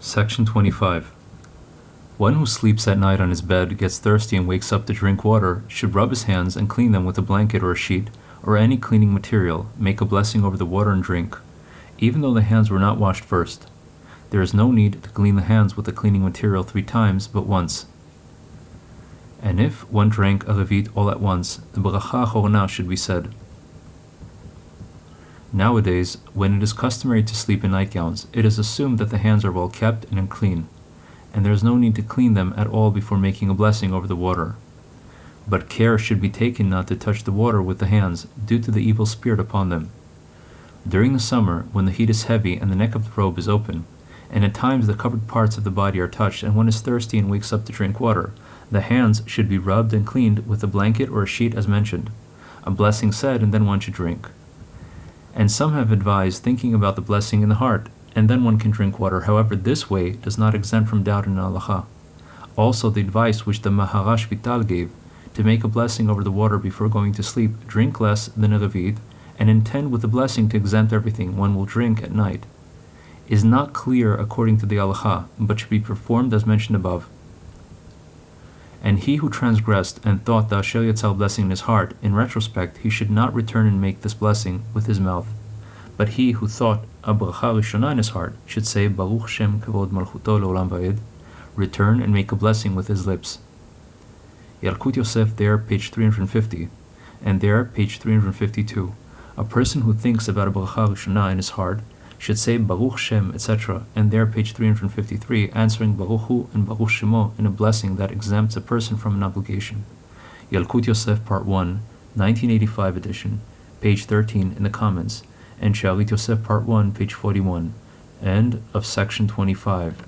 Section 25. One who sleeps at night on his bed, gets thirsty, and wakes up to drink water should rub his hands and clean them with a blanket or a sheet or any cleaning material, make a blessing over the water and drink, even though the hands were not washed first. There is no need to clean the hands with the cleaning material three times, but once. And if one drank a revit all at once, the bracha acharona should be said. Nowadays, when it is customary to sleep in nightgowns, it is assumed that the hands are well kept and clean, and there is no need to clean them at all before making a blessing over the water. But care should be taken not to touch the water with the hands, due to the evil spirit upon them. During the summer, when the heat is heavy and the neck of the robe is open, and at times the covered parts of the body are touched, and one is thirsty and wakes up to drink water, the hands should be rubbed and cleaned with a blanket or a sheet as mentioned, a blessing said, and then one should drink. And some have advised thinking about the blessing in the heart, and then one can drink water. However, this way does not exempt from doubt in halacha. Also, the advice which the Maharash Vital gave to make a blessing over the water before going to sleep, drink less than a revit, and intend with the blessing to exempt everything one will drink at night, is not clear according to the halacha, but should be performed as mentioned above. And he who transgressed and thought the Asher Yatzar blessing in his heart, in retrospect, he should not return and make this blessing with his mouth. But he who thought a bracha rishona in his heart should say Baruch Shem Kavod Malchuto Leolam Va'ed, return and make a blessing with his lips. Yalkut Yosef there, page 350, and there, page 352. A person who thinks about a bracha rishona in his heart should say Baruch Shem, etc., and there, page 353, answering Baruch Hu and Baruch Shemo in a blessing that exempts a person from an obligation. Yalkut Yosef, part 1, 1985 edition, page 13 in the comments, and Shalit Yosef, part 1, page 41, end of section 25.